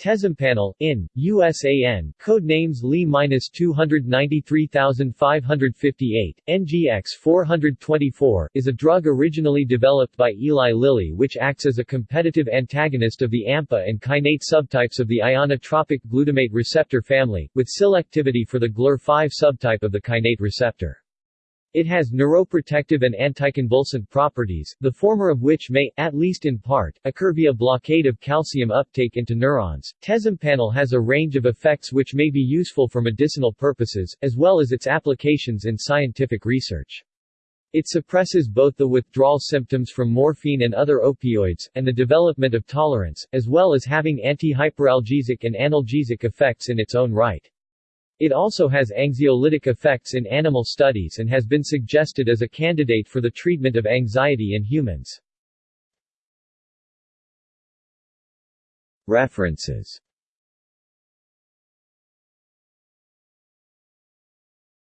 Tezampanel, in, USAN, code names LY-293558, NGX 424, is a drug originally developed by Eli Lilly which acts as a competitive antagonist of the AMPA and kainate subtypes of the ionotropic glutamate receptor family, with selectivity for the GLUR5 subtype of the kainate receptor. It has neuroprotective and anticonvulsant properties, the former of which may, at least in part, occur via blockade of calcium uptake into neurons. Tezampanel has a range of effects which may be useful for medicinal purposes, as well as its applications in scientific research. It suppresses both the withdrawal symptoms from morphine and other opioids, and the development of tolerance, as well as having antihyperalgesic and analgesic effects in its own right. It also has anxiolytic effects in animal studies and has been suggested as a candidate for the treatment of anxiety in humans. References